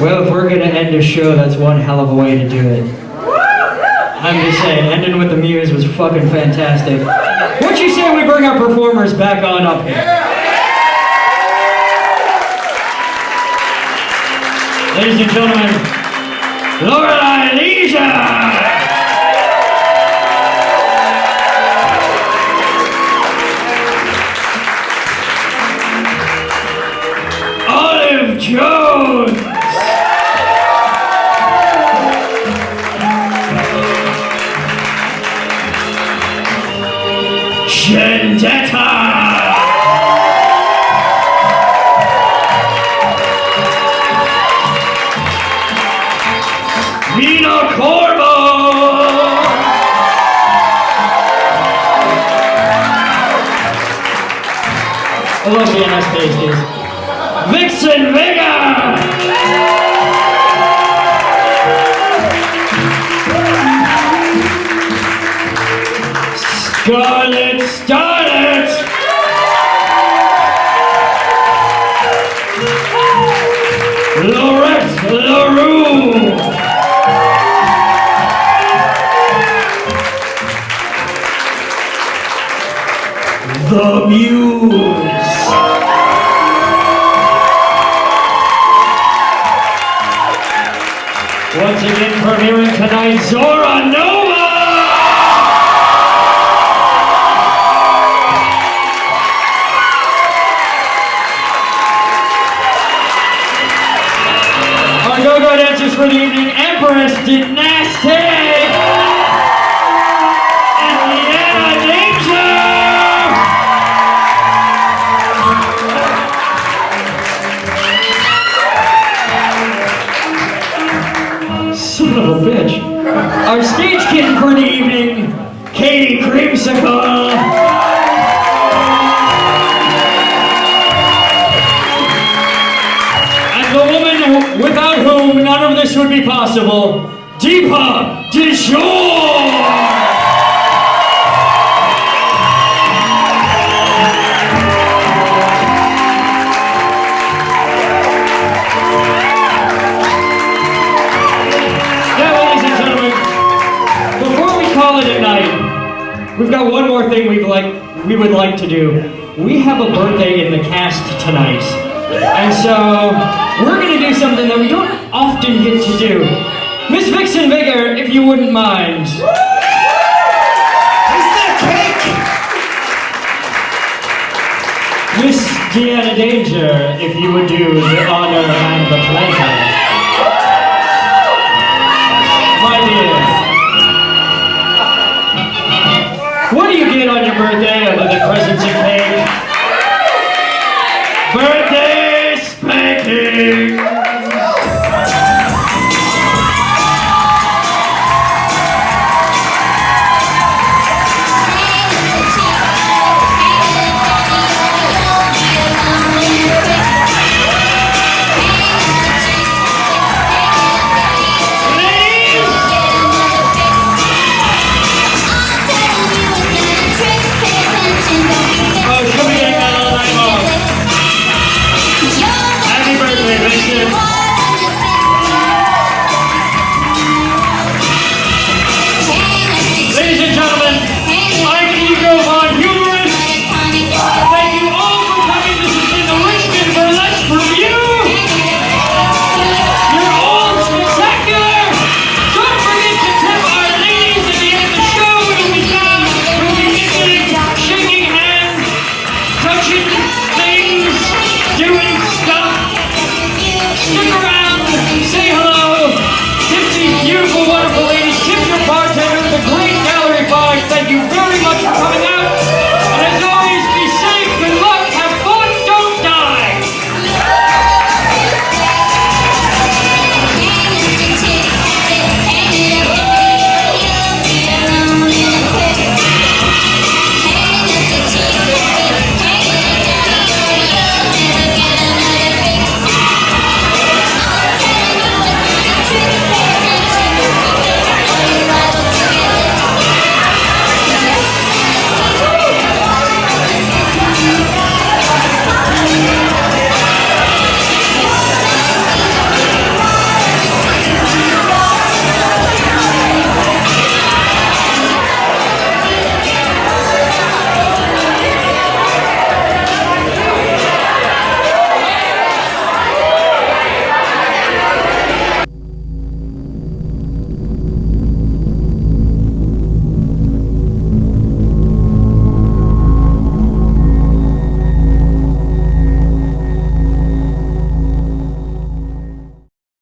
Well, if we're gonna end a show, that's one hell of a way to do it. I'm just saying, ending with the Muse was fucking fantastic. What you say we bring our performers back on up here? Ladies and gentlemen, Lorelei Leisure! Vendetta! Mina Corbo! I oh, love the NS pasties. Vixen Vega! Scarlet Starlet! Laurette LaRue! The Muse! Once again premiering tonight, Zora Nova! Go-go dancers for the evening, Empress Dynasty! And Leanna! Son of a bitch. Our stage kitten for the evening, Katie Creamsicle. This would be possible, Deepa Dishore. Now, ladies and gentlemen, before we call it a night, we've got one more thing we'd like we would like to do. We have a birthday in the cast tonight, and so we're gonna do something that we don't often get to do. Miss Vixen Vigor, if you wouldn't mind. Miss Deanna Danger, if you would do the honor and the pleasure.